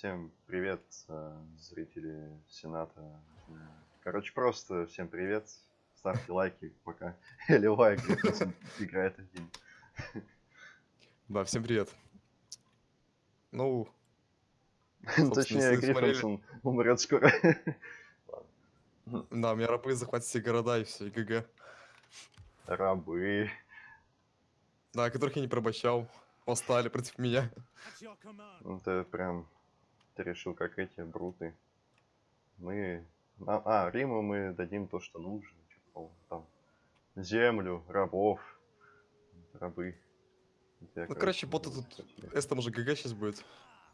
Всем привет, э, зрители Сената. Короче, просто всем привет. Ставьте лайки, пока Ливай играет один. Да, всем привет. Ну, Точнее, Гриффинсон умрет скоро. Да, у меня рабы захватят все города и все, и ГГ. Рабы. Да, которых я не пробощал, восстали против меня. Ну, ты прям, ты решил, как эти бруты. Мы, а, а, Риму мы дадим то, что нужно. Типа, там, землю, рабов, рабы. Я, Ну, короче, буду тут... хотеть. С там уже ГГ сейчас будет.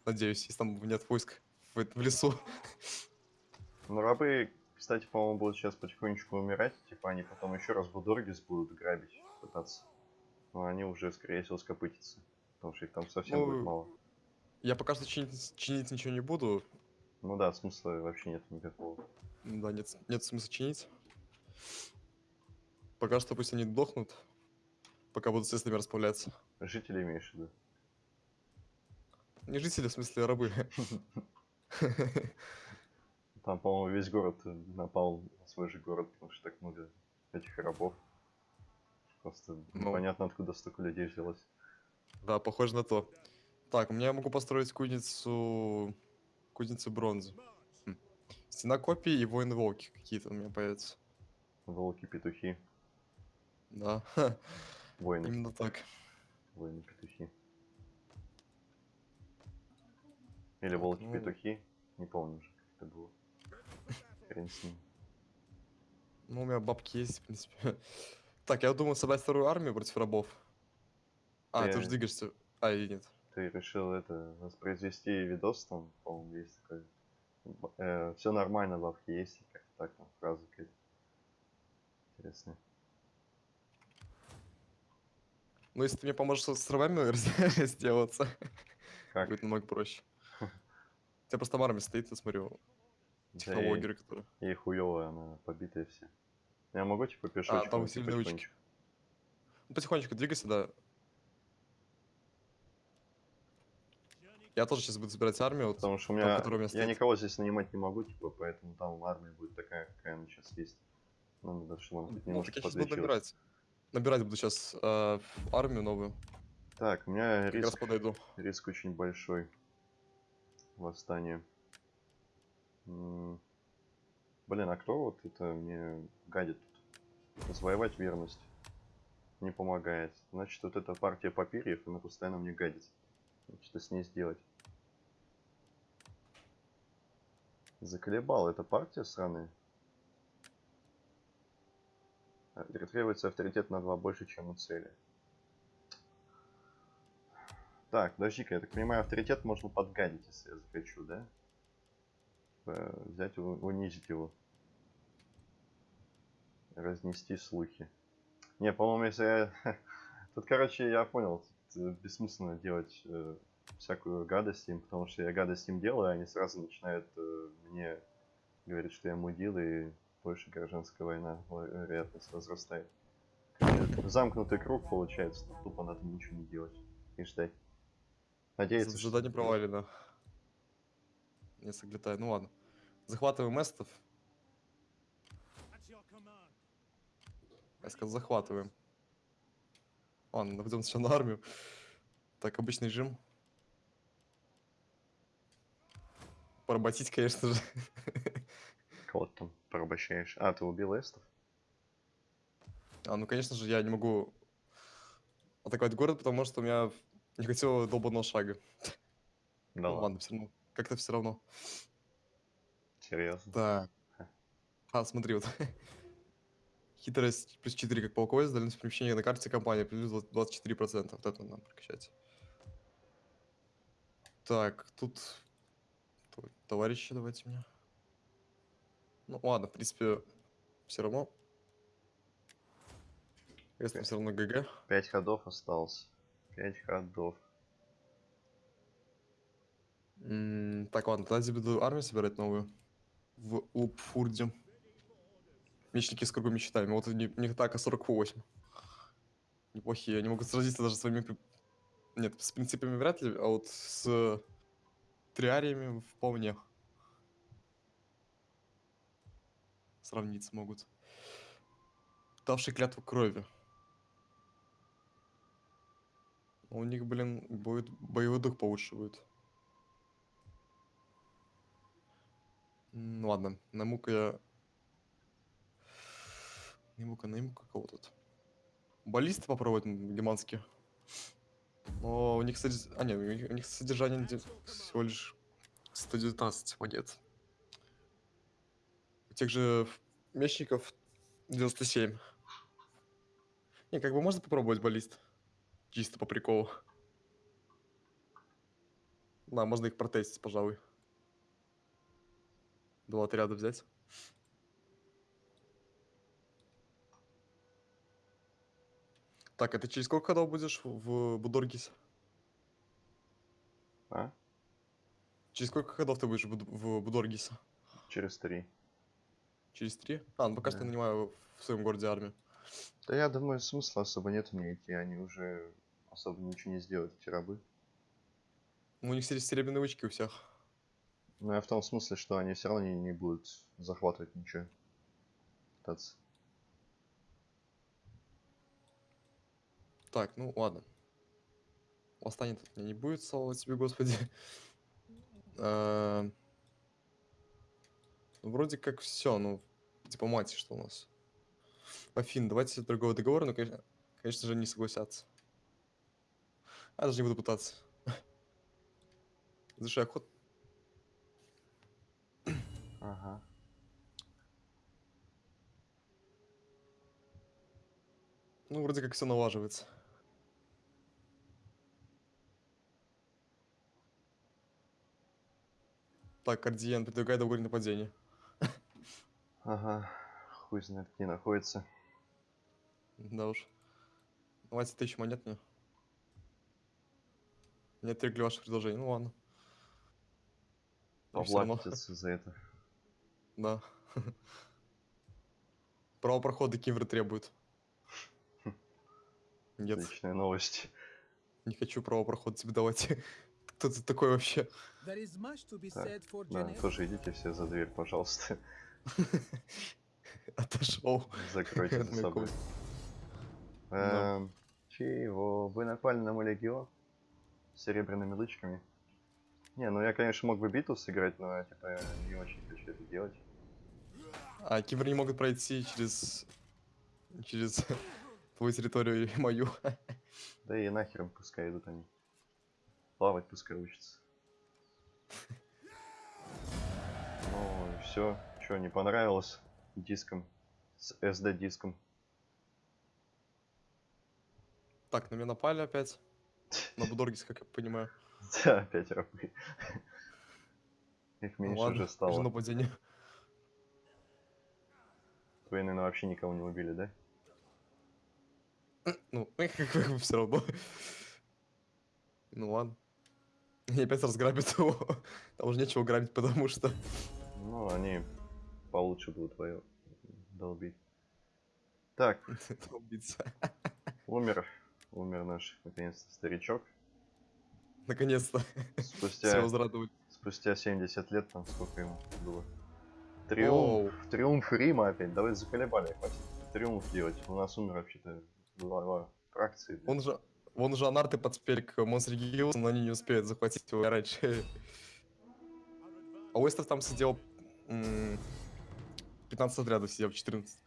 Надеюсь, если там нет войск в, в лесу. Ну, рабы, кстати, по-моему, будут сейчас потихонечку умирать. Типа, они потом еще раз Будоргис будут грабить, пытаться. Но они уже, скорее всего, скопытятся. Потому что их там совсем будет Ну, мало. Я пока что чинить, чинить ничего не буду. Ну да, смысла вообще нет никакого. Да, нет, нет смысла чинить. Пока что пусть они дохнут, пока будут с ними расправляться. Жители имеешь в виду? Не жители, в смысле, а рабы. Там, по-моему, весь город напал на свой же город, потому что так много этих рабов. Просто Ну. непонятно, откуда столько людей взялось. Да, похоже на то. Так, у меня я могу построить кузницу... Кузницу бронзы. Хм. Стена копий и воины-волки какие-то у меня появятся. Волки-петухи, Да, воины, именно так. воины-петухи. Или Так, волки-петухи, не помню уже, как это было. Хрен с ним. Ну, у меня бабки есть, в принципе. Так, я думаю собрать вторую армию против рабов. А, ты уже Ты- двигаешься. А, или нет. Ты решил это воспроизвести видос там, по-моему, есть такой. все нормально, бабки есть, и как-то так там фраза какая-то. Интересная. Ну, если ты мне поможешь с рабами сделаться, Как? будет намного проще. У тебя просто там армия стоит, я смотрю, Да и- технологеры, которые... И хуёвая она, побитая все. Я могу типа пешочком А, там учки. потихонечку? Ну, потихонечку двигайся, да. Я тоже сейчас буду собирать армию. Потому что у там, меня, которая у меня я никого здесь нанимать не могу, типа, поэтому там армия будет такая, какая она сейчас есть. Ну, чтобы он хоть Ну, немножко так я сейчас буду набирать. Набирать буду сейчас армию новую. Так, у меня Как раз риск, подойду. риск очень большой. Восстание. М, Блин, а кто вот это мне гадит тут? Завоевать верность. Не помогает. Значит, вот эта партия папирьев, она постоянно мне гадит. Что с ней сделать? Заколебал эта партия сраная. А, Требуется авторитет на 2 больше, чем у цели. Так, подожди-ка, я так понимаю, авторитет можно подгадить, если я захочу, да? Взять, унизить его. Разнести слухи. Не, по-моему, если я... Тут, короче, я понял, бессмысленно делать э, всякую гадость им, потому что я гадость им делаю, они сразу начинают э, мне говорить, что я мудил, и больше гражданская война, ой, вероятность возрастает. Замкнутый круг получается, тупо надо ничего не делать и ждать. Надеяться, что... Задание провалено. Не соглядаю. Ну ладно. Захватываем эстов. Я сказал, захватываем. Ладно, наведем сначала на армию. Так, обычный режим. Поработить, конечно же. Кого ты там порабощаешь? А, ты убил эстов? А, ну, конечно же, я не могу атаковать город, потому что у меня не хватило долбанного шага. Да Ну, ладно. ладно, все равно. Как-то все равно. Серьезно? Так. А, смотри, вот. Хитрость плюс 4 как полководец, дальность перемещения на карте компании плюс 24%. Вот это надо прокачать. Так, тут... Товарищи давайте мне. Ну ладно, в принципе, все равно. Если все равно ГГ. Пять ходов осталось. Пять ходов. М, Так, ладно, тогда буду армию собирать новую. В Упфурде. Мечники с кругом мечтами. Вот у них атака 48. Неплохие. Они могут сразиться даже с своими... Нет, с принципами вряд ли, а вот с триариями вполне. Сравниться могут. Давший клятву крови. У них, блин, будет боевой дух получше будет. М, Ладно, найму-ка я... Найму-ка, найму-ка кого тут. Баллисты попробовать м, германские. Но у них, содерж- а, нет, у них, содержание де- всего лишь 119 монет. У тех же мечников 97. Не, как бы можно попробовать баллист. Чисто по приколу. Да, можно их протестить, пожалуй. Два отряда взять. Так, а ты через сколько ходов будешь в Будоргисе? А? Через сколько ходов ты будешь в Буд- в Будоргисе? Через три. Через три? А, ну пока что Да. нанимаю в своем городе армию. Да я думаю, смысла особо нет мне идти, они уже особо ничего не сделают, эти рабы. Ну, у них сере- серебряные вычки у всех. Но я в том смысле, что они все равно не, не будут захватывать ничего. Пытаться. Так, ну ладно. Восстание тут мне не будет, слава тебе, господи. Э, ну, Вроде как все, ну, дипломатия, что у нас. Афин, давайте торговый договор, но, конечно, конечно же, не согласятся. А, даже не буду пытаться. Завершай охот. Ага. Ну, вроде как все налаживается. Так, Кардиен, предлагает договор нападение. Ага. Хуй знает, где находится. Да уж. Давайте тысячу монет мне. Не отвергли ваше предложение. Ну ладно. Поплатится за это. Да. Право прохода Кивры требует. Нет, Отличная новость. не хочу право прохода тебе давать. Кто ты такой вообще? Так, Да, тоже идите все за дверь, пожалуйста. Отошел. Закройте за собой. Да. Эм, Чего? Вы напали на мой легион? С серебряными лычками? Не, ну я, конечно, мог бы битву сыграть, но я, типа, не очень хочу это делать. А Кивры не могут пройти через... Через твою территорию и мою. Да и нахер пускай идут они. Плавать пускай учатся. Ну, все. Что, не понравилось диском? С SD-диском. Так, на меня напали опять. На Будоргис, как я понимаю. Да, опять рабы. Их меньше уже стало. нападение. Вы, наверное, вообще никого не убили, да? Ну, как бы все равно. Ну ладно. И опять разграбят его. Там уже нечего грабить, потому что... Ну, они получше будут твою долбить. Так, убийца. умер. Умер наш, наконец-то, старичок. Наконец-то. Все Спустя, спустя 70 лет, там сколько ему было. Триумф. Оу. Триумф Рима опять. Давай заколебали, хватит триумф делать. У нас умер вообще-то глава фракции. Он же... Вон же анарты подспели к Монстр Гиллсу, но они не успеют захватить его раньше. А Уэстер там сидел... м, 15 отрядов сидел, 14.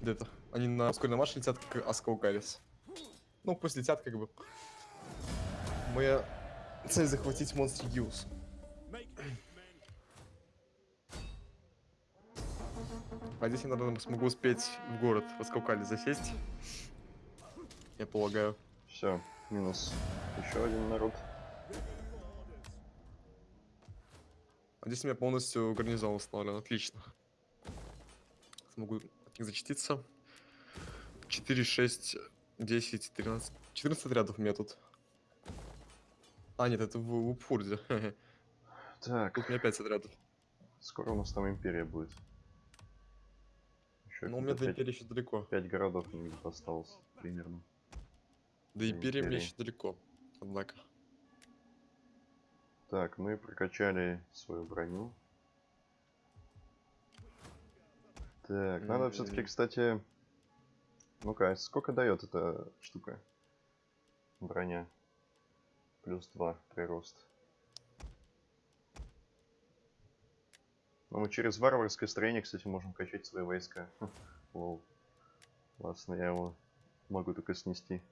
Где-то. Они на ускоренной марш летят, как Аскаугарис. Ну, пусть летят, как бы. Моя цель захватить Монстр Гиллс. А здесь я, наверное, смогу успеть в город в Аскаукале засесть. Я полагаю. Все, минус еще один народ. А здесь у меня полностью гарнизон установлен. Отлично. Смогу от них зачтиться. 4, 6, 10, 13. 14 отрядов у меня тут. А, нет, это в Упфурде. Так, Тут у меня 5 отрядов. скоро у нас там империя будет. Еще Но у меня до империи еще далеко. 5 городов осталось примерно. До империи мне еще далеко. Однако. Так, мы прокачали свою броню. Так, надо все-таки, кстати... Ну-ка, сколько дает эта штука? Броня. Плюс 2 прирост. Ну, мы через варварское строение, кстати, можем качать свои войска. Лол. Классно, я его могу только снести.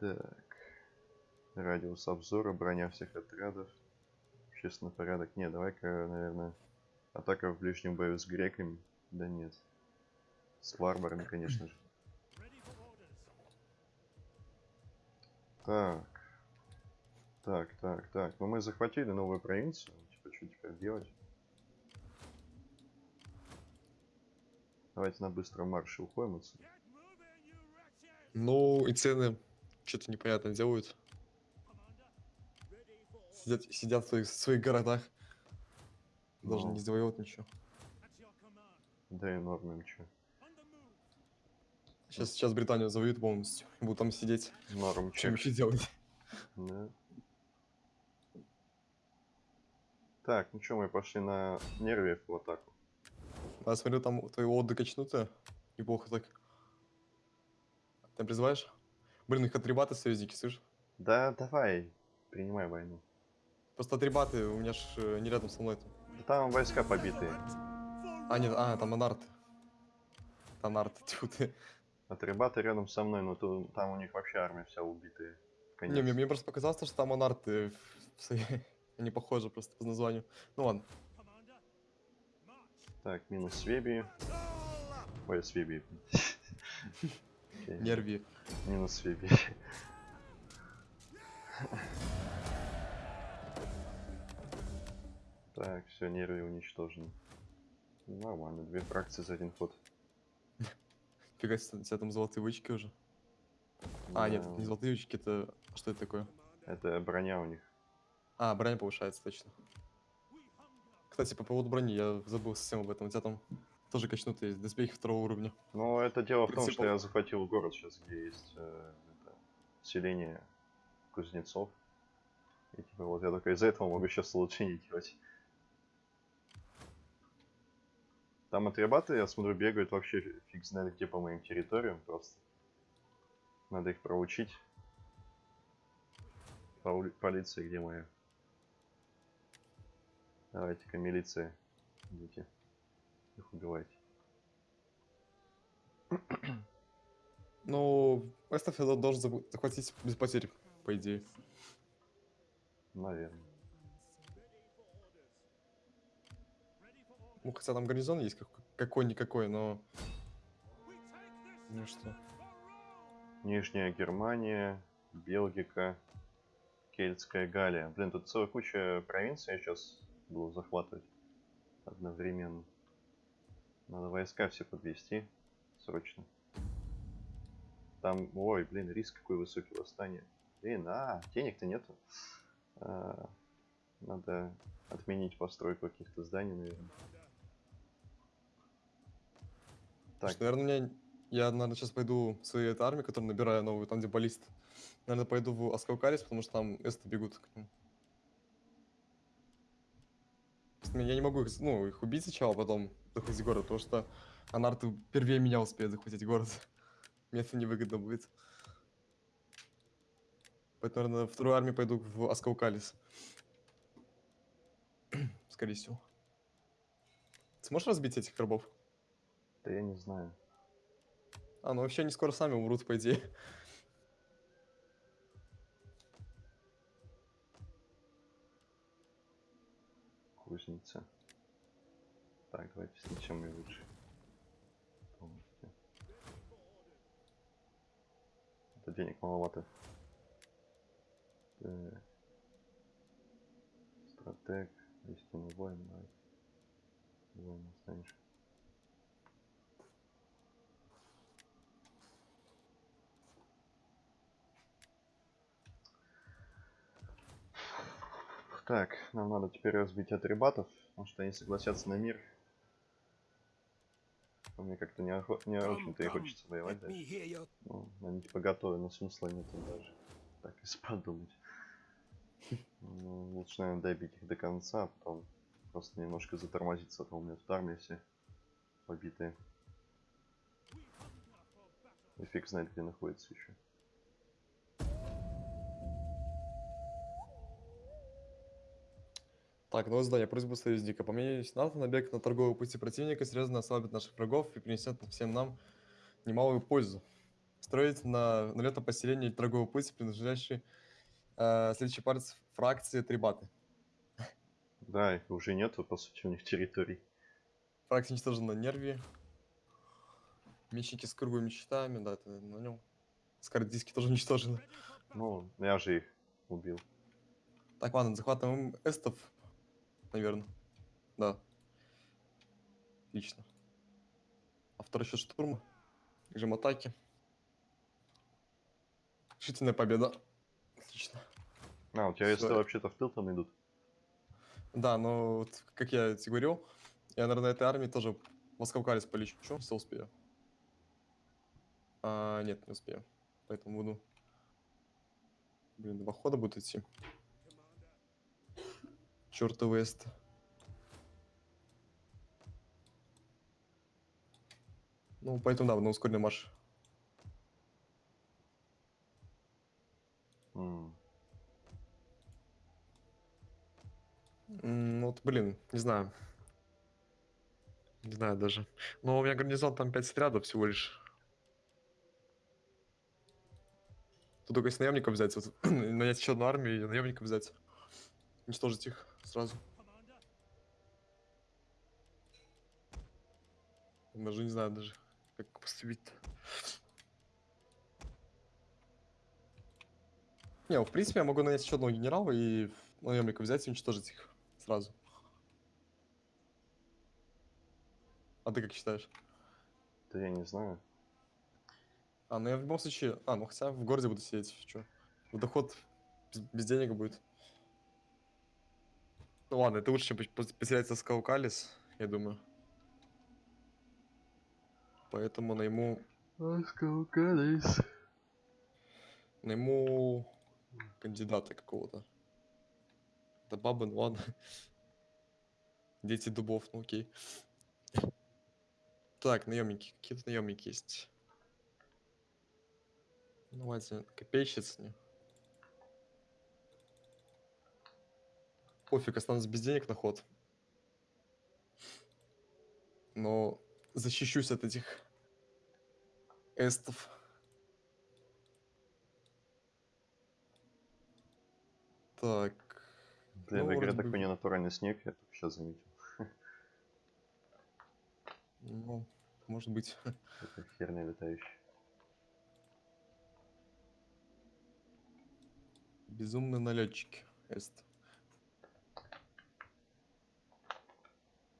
Так. Радиус обзора, броня всех отрядов. Общественный порядок. Не, давай-ка, наверное, атака в ближнем бою с греками. Да нет. С варварами, конечно же. Так. Так, так, так. Ну мы захватили новую провинцию. Типа, что теперь делать? Давайте на быстром марше уходим отсюда. Ну, и цены что-то непонятно делают. Сидят, сидят в своих, своих городах. Даже Ну. не завоевывают ничего. Да и норм им чё. Сейчас, сейчас Британию завоюют полностью. и Будут там сидеть. Норм Чем чек. еще делать? Да. Так, ну что, мы пошли на нерве в атаку. А смотрю, там твои оды качнуты. Неплохо так. Ты призываешь? Блин, их атрибаты союзники, слышишь? Да, давай, принимай войну. Просто атрибаты у меня ж э, не рядом со мной. там. Да там войска побитые. А, нет, а, там анарты. Там анарты, тьфу ты. Атрибаты рядом со мной, но то, там у них вообще армия вся убитая. Не, мне, мне просто показалось, что там анарты Они похожи просто по названию. Ну ладно. Так, минус Свеби. Ой, Свеби. Окей, Нерви. Минус Свеби. Так, все, нервы уничтожены. Нормально, две фракции за один ход. Фига себе, у тебя там золотые вычки уже. А, нет, это не золотые вычки, это... Что это такое? Это броня у них. А, броня повышается, точно. Кстати, по поводу брони, я забыл совсем об этом. У тебя там тоже качнутые доспехи второго уровня. Ну, это дело в том, что я захватил город сейчас, где есть э, это, селение кузнецов. И типа вот я только из-за этого могу сейчас улучшение делать. Там атрибаты, я смотрю, бегают вообще фиг знает где по моим территориям просто. Надо их проучить. Паули- Полиция, где моя? Давайте-ка, милиция. Идите. Их убивайте. Ну, Эстаф я должен захватить без потерь, по идее. Наверное. Ну, хотя там гарнизон есть как- какой-никакой, но... Ну что? Нижняя Германия, Бельгика, Кельтская Галия. Блин, тут целая куча провинций я сейчас буду захватывать одновременно. Надо войска все подвести срочно. Там, ой, блин, риск какой высокий восстание. Блин, а, денег-то нету. А, надо отменить постройку каких-то зданий, наверное. Так, Слушай, наверное, меня... Я, наверное, сейчас пойду в своей этой армии, которую набираю новую, там, где баллист. Наверное, пойду в Аскаукарис, потому что там эсты бегут к. Просто Я не могу их, ну, их убить сначала, а потом захватить город, потому что анарты первее меня успеют захватить город. Мне это невыгодно будет. Поэтому, наверное, вторую армию пойду в Аскаукалис. Скорее всего. Сможешь разбить этих рабов? да я не знаю. А, ну вообще они скоро сами умрут, по идее. Кузница. Так, давайте снесем ее лучше. Полностью. Это денег маловато. Так. Стратег, истинный воин. Воин станешь. Так, нам надо теперь разбить атрибатов, потому что они согласятся на мир. А Мне как-то не, охо- не очень-то и хочется воевать дальше. Ну, они типа готовы, но смысла нету даже. Так, если подумать. начинаем добить их до конца, а потом просто немножко затормозиться, а то у меня тут армия все побитые. И фиг знает, где находится еще. Так, новое задание. Просьба союзника. По мнению Сената, набег на торговые пути противника серьезно ослабит наших врагов и принесет всем нам немалую пользу. Строить на налетном поселении торговый путь, принадлежащий э, следующий палец фракции Трибаты. Да, их уже нету, по сути, у них территорий. Фракция уничтожена на нерве. Мечники с круглыми щитами, да, это на нем. Скордиски тоже уничтожены. Ну, я же их убил. Так, ладно, захватываем эстов, наверное. Да. Отлично. А второй счет штурма. Режим атаки. Решительная победа. Отлично. А, у тебя Всё. вообще-то в тыл там идут. Да, но вот, как я тебе говорил, я, наверное, этой армии тоже Москвкалис полечу, если успею. А, нет, не успею. Поэтому буду... Блин, два хода будут идти. Чёртовы эст. Ну, поэтому да, на ускоренный марш. Ну вот, блин, не знаю. Не знаю даже. Но у меня гарнизон там 5 снарядов всего лишь. Тут только если наемников взять, вот, нанять еще одну армию и наемников взять. Уничтожить их сразу. Даже не знаю даже, как поступить-то. Не, в принципе, я могу нанять еще одного генерала и наемников взять и уничтожить их сразу. А ты как считаешь? Да я не знаю. А, ну я в любом случае... А, ну хотя в городе буду сидеть, что? В доход без, без денег будет. Ладно, это лучше, чем потерять Скаукалис, я думаю. Поэтому найму... Найму кандидата какого-то. Да бабы, ну ладно. Дети дубов, ну окей. Так, наемники. Какие-то наемники есть. Ну, Давайте копейщиц. не. Пофиг, останусь без денег на ход. Но защищусь от этих эстов. Так. Блин, Ну, в игре бы такой в- ненатуральный снег, я только сейчас заметил. Ну, может быть. Это херня летающая. Безумные налетчики. Эст.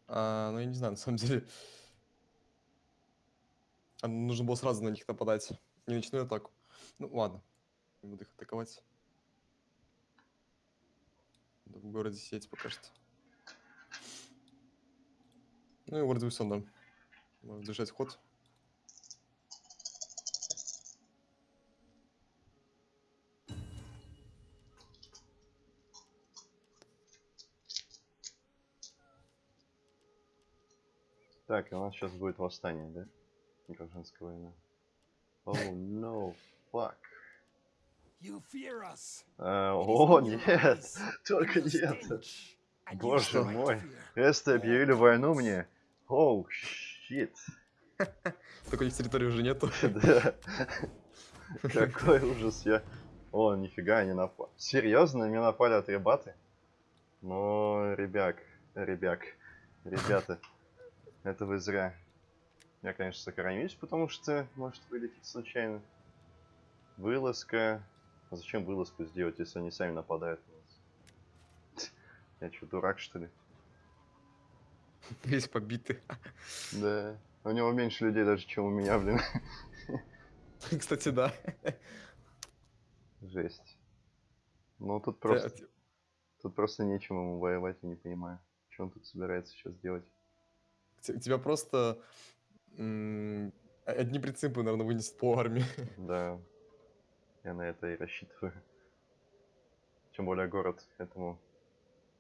А, ну, я не знаю, на самом деле. А, нужно было сразу на них нападать. Не начну атаку. Ну, ладно. Не буду их атаковать. Буду в городе сидеть пока что. Ну и город Висон, да. Можно держать ход. Так, и у нас сейчас будет восстание, да? Гражданская война. Oh no, fuck. You fear us. Is О, нет! Только your не это! stench, and you Боже мой. Эсты объявили войну мне? Оу, щит. Только у них территории уже нету. Да. Какой ужас я. О, нифига, они напали. Серьезно, меня напали атрибаты? Ну, ребят, ребят, ребята, это вы зря. Я, конечно, сохранюсь, потому что может вылететь случайно. Вылазка. А зачем вылазку сделать, если они сами нападают на нас? Я что, дурак, что ли? Весь побитый. Да. У него меньше людей даже, чем у меня, блин. Кстати, да. Жесть. Ну, тут просто... Тут просто нечем ему воевать, я не понимаю. Что он тут собирается сейчас делать? Тебя просто одни принципы, наверное, вынесет по армии. Да, я на это и рассчитываю. Тем более город этому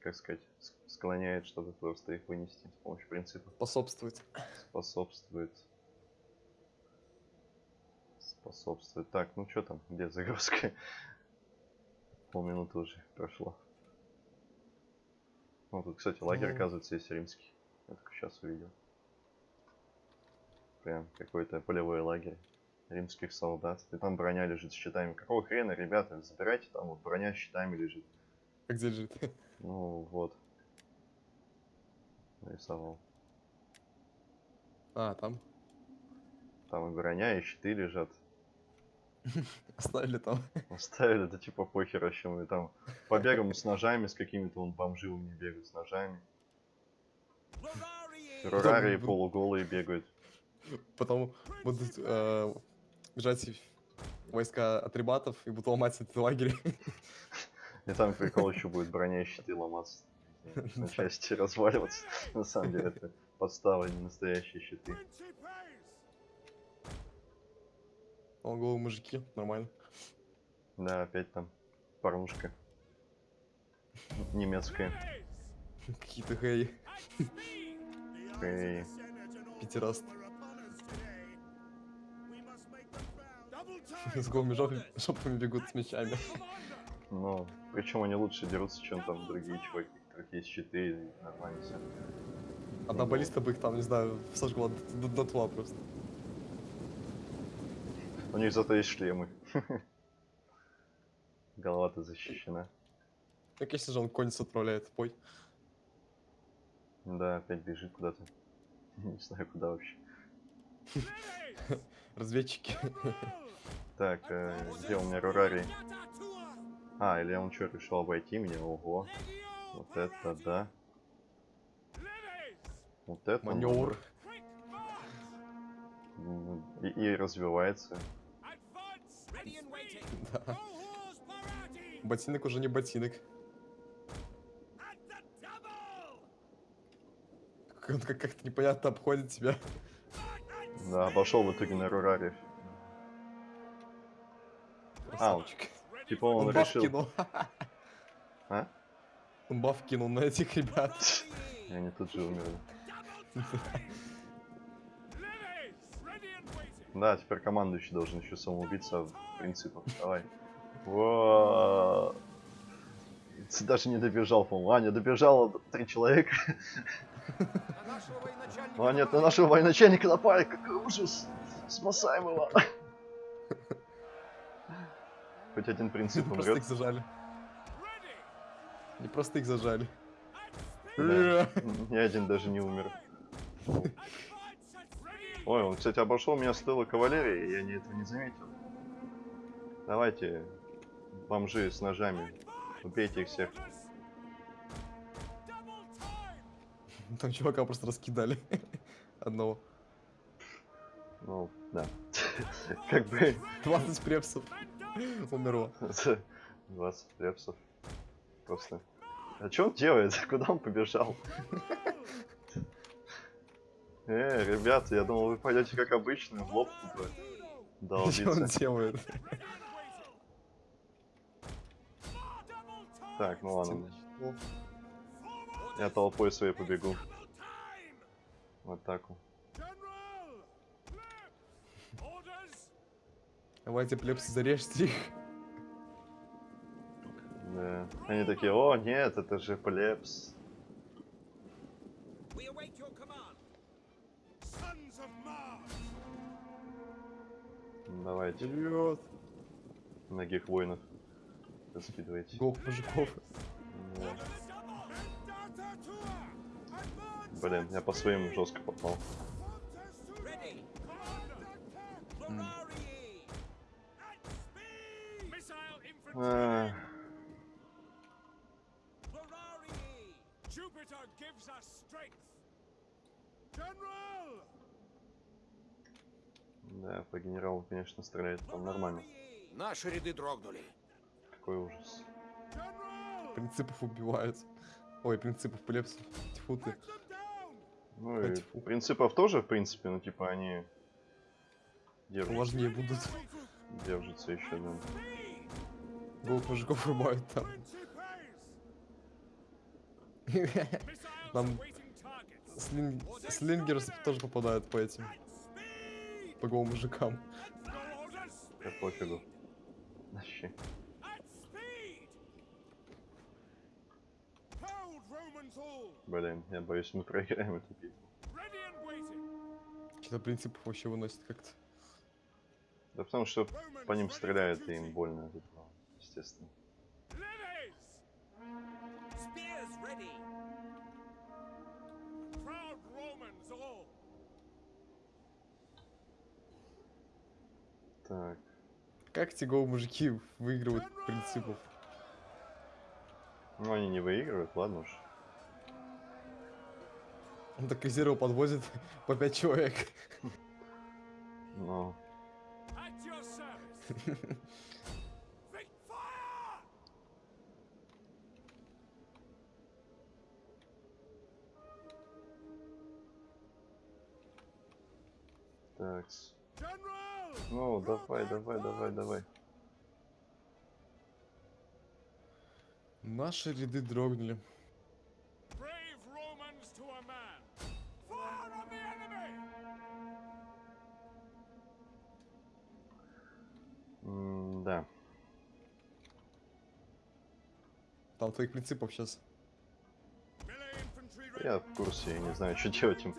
как сказать, склоняет, чтобы просто их вынести с помощью принципа. Способствует. Способствует. Способствует. Так, ну что там, где загрузка? Полминуты уже прошло. Ну, тут, кстати, лагерь, Ну. оказывается, есть римский. Я только сейчас увидел. Прям какой-то полевой лагерь римских солдат. И там броня лежит с щитами. Какого хрена, ребята, забирайте, там вот броня с щитами лежит. Как где лежит? Ну, вот. Нарисовал. А, там. Там и броня, и щиты лежат. Оставили там. Оставили, да типа похер вообще. Мы там побегаем с ножами, с какими-то вон бомжи у них бегают с ножами. Террорарии Там- полуголые бегают. Потом будут э, бежать войска атрибатов и будут ломать этот лагерь. И там прикол еще будет броня и щиты ломаться. На части разваливаться. На самом деле это подстава, а не настоящие щиты. О, голые мужики, нормально. Да, опять там порнушка. Немецкая. Какие-то хей. Эй. Пятераст. С голыми жоп- жопами бегут с мечами. Ну, причем они лучше дерутся, чем там другие чуваки, у которых есть щиты и нормально все. Одна баллиста бы их там, не знаю, сожгла до, до- дотла просто. У них зато есть шлемы. Голова-то защищена. Ну, конечно же, он конец отправляет в бой. Да, опять бежит куда-то. Не знаю, куда вообще. Разведчики. Так, э, где у меня Рурари? А, или он что, решил обойти меня? Ого. Вот это да. Вот это Маневр. И, и развивается. Да. Ботинок уже не ботинок. Он как- как-то непонятно обходит тебя. Да, обошел в итоге на Рурари. А, он-. Типа он, Он решил... кинул. А? Он баф кинул на этих ребят. И они тут же умерли. Да, теперь командующий должен еще самоубиться в принципах. Давай. Ты даже не добежал, по-моему. А, не добежало три человека. А, нет, на нашего военачальника напали. Какой ужас. Спасаем его. Хоть один принцип Просто умрет. их зажали. Не просто их зажали. Да. Ни один даже не умер. Ой, он, кстати, обошел меня с тыла кавалерии, и я не этого не заметил. Давайте, бомжи с ножами, убейте их всех. Там чувака просто раскидали. Одного. Ну, да. Как бы 20 препсов. Умерло. 20 репсов. Просто. А что он делает? Куда он побежал? Э, ребята, я думал, вы пойдете как обычно, в лоб тупо Что он делает? Так, ну ладно. Я толпой своей побегу в атаку. Давайте, плепсы, зарежьте их. Да. Они такие, о, нет, это же плебс. Давайте, Вперед! многих воинов раскидывайте. Голых мужиков. Да. Блин, я по своим жестко попал. А, да, по генералу, конечно, стреляет там нормально. Наши ряды дрогнули. Какой ужас. Принципов убивают. Ой, принципов плепсов. Тьфу ты. Ну и Тьфу. принципов тоже, в принципе, ну типа они держатся, Важнее будут. держатся еще, да. Голых мужиков рубают там. Нам awaiting targets. слин- слингерс тоже попадают по этим, по голым мужикам. Да пофигу. Вообще. Блин, я боюсь, мы проиграем эту битву. Что-то принципов вообще выносит как-то. Да потому что по ним стреляют, и им больно от этого, естественно. Так, Как эти голые мужики выигрывают принципов? ну они не выигрывают, ладно уж. Он так резерву подвозит по 5 человек. Fire. так, ну давай, давай, давай, давай. Наши ряды дрогнули. Там твоих принципов сейчас. Я в курсе, я не знаю, что делать им.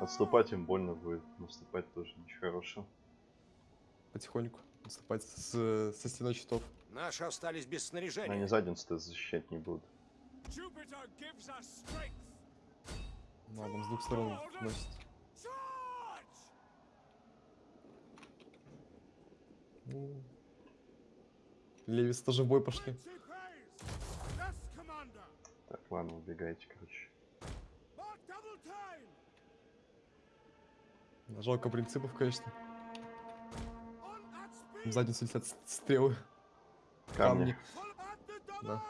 Отступать им больно будет, наступать тоже ничего хорошего. потихоньку наступать с, со стеной щитов. Наши остались без Они снаряжения. задницу защищать не будут. Jupiter gives us strength. Ну, а там с двух сторон носит. Ну, Левис тоже в бой пошли. Так, ладно, убегайте, короче. Жалко принципов, конечно. В задницу летят стрелы. Камни. Double. Да.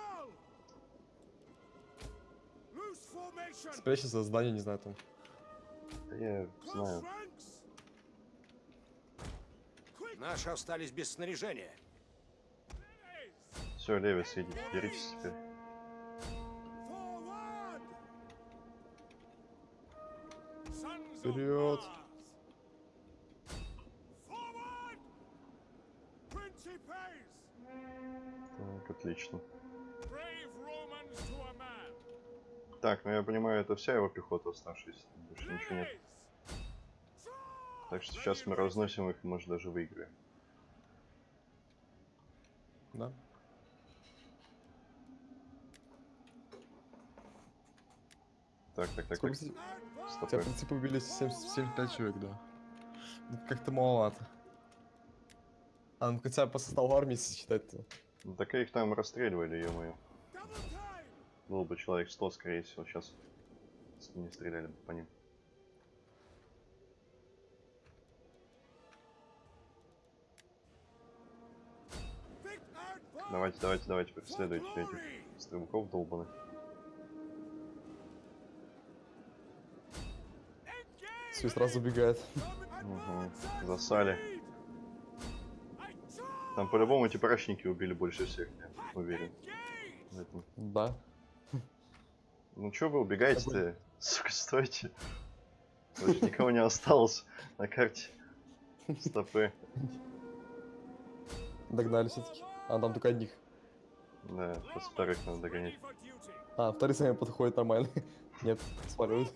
Спрячься за здание, не знаю, там. Да я знаю. Наши остались без снаряжения. Все, Левис, идите, беритесь теперь. Вперед. Так, отлично. Так, ну я понимаю, это вся его пехота оставшаяся. Больше ничего нет. Так что сейчас мы разносим их может, даже выиграем. Да. Так, так, так, Сколько так. тебя принципы убили 75 человек, да. Ну, Как-то маловато. А, ну хотя по составу армии если считать-то. Ну, так их там расстреливали, ё-моё. Было бы человек 100, скорее всего, сейчас не стреляли бы по ним. Давайте, давайте, давайте, преследуйте этих стрелков долбаных. Все сразу убегает. Угу. Засали. Там по-любому эти прачники убили больше всех, я уверен. Да. Ну чё вы убегаете-то? Сука, стойте. Больше никого не осталось на карте. Стопы. Догнали все-таки. А там только одних. Да, сейчас вторых надо догонять. А, вторые сами подходят нормально. Нет, сваливают.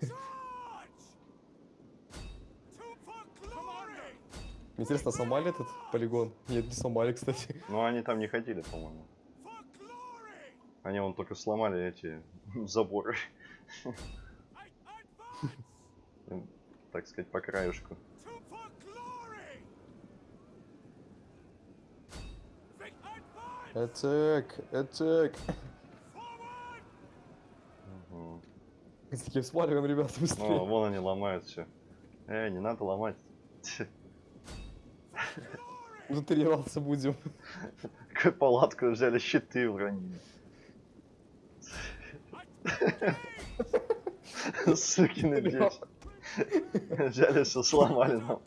Интересно, сломали этот полигон? Нет, не сломали, кстати. Ну они там не ходили, по-моему. Они вон только сломали эти заборы, так сказать, по. Этек, этек. Forward. Мгм. С таким сваливаем, ребята, Ну, быстрее. вон они ломают все. Эй, не надо ломать. Ну, тренироваться будем. Какую палатку взяли, щиты уронили. Сукины дети. Взяли все, сломали нам.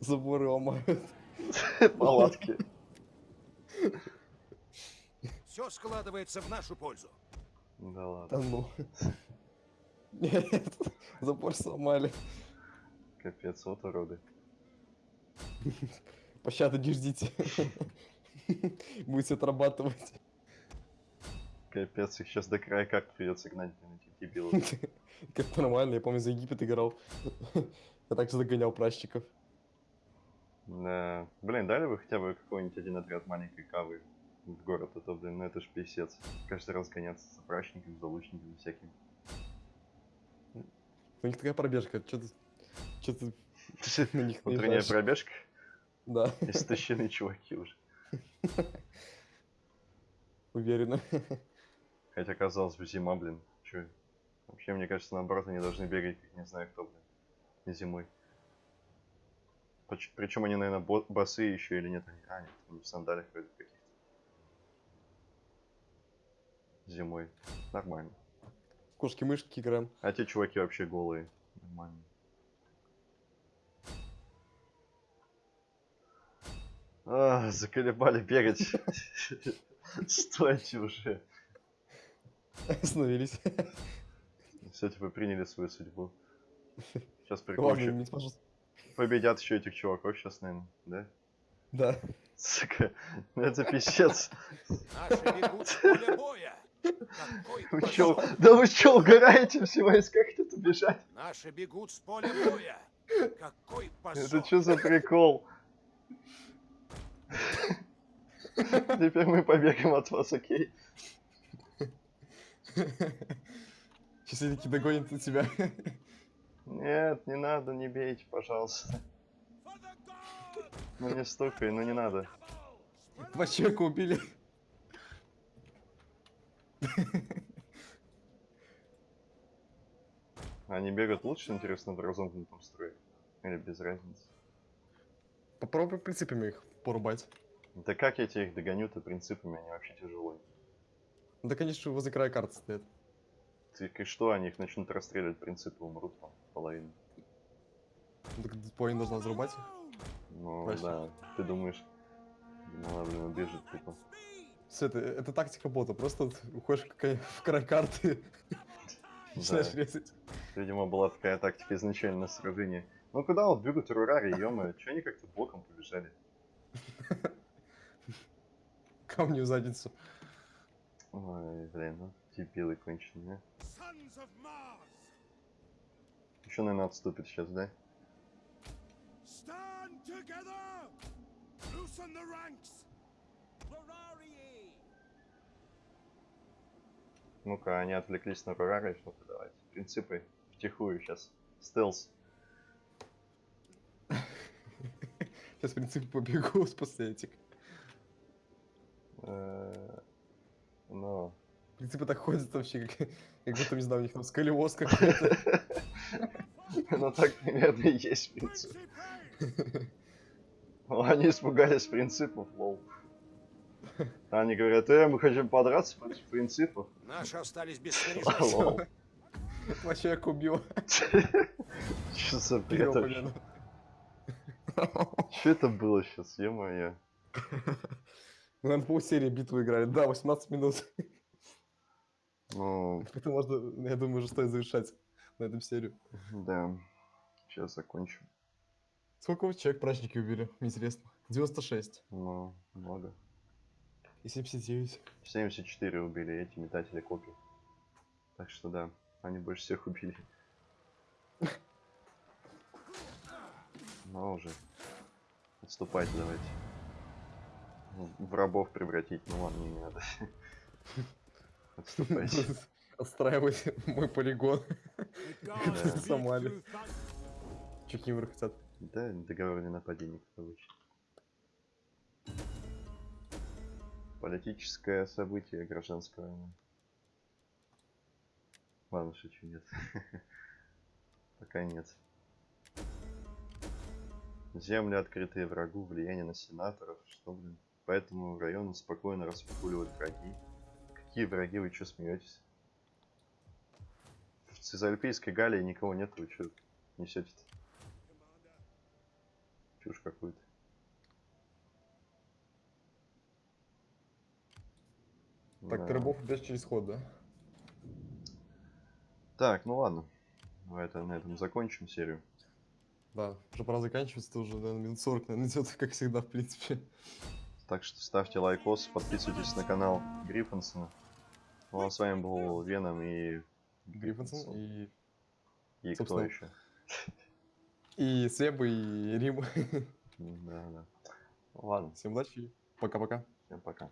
Заборы ломают. палатки. Все складывается в нашу пользу. Да Да ладно. ну. Нет, запор сломали. Капец, вот уроды. Пощады не ждите. Будете отрабатывать. Капец, их сейчас до края карт придется гнать, блин, этих дебилов. Как нормально, я помню, за Египет играл. Я также загонял пращиков. Да. Блин, дали бы хотя бы какой-нибудь один отряд маленькой кавы в город, а то, блин, ну это ж писец. Каждый раз гоняться за прачниками, за лучниками всякими. У них такая пробежка, что ты... Что ты на них Утренняя пробежка, Да, истощены чуваки уже. уверенно. Хотя, казалось бы, зима, блин, чё? Вообще, мне кажется, наоборот, они должны бегать, как не знаю кто, блин, зимой. Причем они, наверное, босые еще или нет? Они- А, нет, они в сандалях вроде каких-то. Зимой. Нормально. Кошки-мышки играем. А те чуваки вообще голые. Нормально. А, заколебали бегать. Стойте уже. Остановились. Все, типа, приняли свою судьбу. Сейчас пожалуйста. Победят еще этих чуваков сейчас, наверное, да? Да. Сука, ну это писец. Наши бегут с поля боя. Какой Вы чё, да вы чё, угораете все войска хотят убежать? Наши бегут с поля боя. Какой позор. Это что за прикол? Теперь мы побегаем от вас, окей? Сейчас они таки догонят на тебя. Нет, не надо, не бейте, пожалуйста. Ну не стукай, ну не надо. Два человека убили. Они бегают лучше, интересно, в разомкнутом строе? Или без разницы? Попробуй принципами их порубать. Да как я тебе их догоню-то принципами, они вообще тяжелые. Да, конечно, возле края карты стоят. Ты и что, они их начнут расстреливать, принципы умрут там половину. Ну, Так половину должна взрубать их. Ну Проще. да, ты думаешь, ну блин, убежит тупо. Всё, это, это тактика бота. Просто уходишь в край, карты, начинаешь резать. Видимо, была такая тактика изначально на сражении. Ну куда вот бегут рурари, ё Че они как-то боком побежали? Камни в задницу. Ой, блин, ну дебилы конченые. Еще, наверное, отступит сейчас, да? Stand together! Loosen the ranks! Ну-ка, они отвлеклись на рурари, что-то давайте. Принципы втихую сейчас. Стелс. Сейчас, в принципе, побегу с после этих. Ну, В принципе, так ходят вообще, как, как будто, не знаю, у них там сколиоз какой-то. ну так примерно и есть принцип. Ну, Они испугались принципов, лол. Они говорят, э, мы хотим подраться против принципов. Наши остались без Лол. снаряжения. Человека убил. Что за бред вообще? Что это было сейчас, ё-моё? Мы, наверное, полсерии битву играли. Да, 18 минут. Ну, Это можно, я думаю, уже стоит завершать на этом серию. да. Сейчас закончим. Сколько вы человек праздники убили? Интересно. 96 Ну, много. и 79. 74 убили эти метатели копий. Так что да, они больше всех убили. Ну уже. Отступайте давайте. В- В рабов превратить, ну ладно, не надо. Отступайте. Отстраивать мой полигон. Speak Сомали. враг хотят. Да, договор не нападение, обычно. Политическое событие гражданская война. Ладно, шучу, нет. Пока нет. Земли, открытые врагу, влияние на сенаторов, что, блин. Поэтому в районе спокойно распугивают враги. Какие враги, вы что смеетесь? В Цезальпийской Галлии никого нет, вы что несете-то? Чушь какую-то. Так, Да. ты рабов убьешь через ход, да? Так, ну ладно. Давай это, на этом закончим серию. Да, уже пора заканчивать, это уже, наверное, минут 40, наверное, идет, как всегда, в принципе. Так что ставьте лайкос, подписывайтесь на канал Гриффинсона. Ну а с вами был Веном и... Гриффинсон и, И кто собственно, еще? и Себа, и Рим. Да, да. Ладно, Всем удачи, пока-пока. всем пока.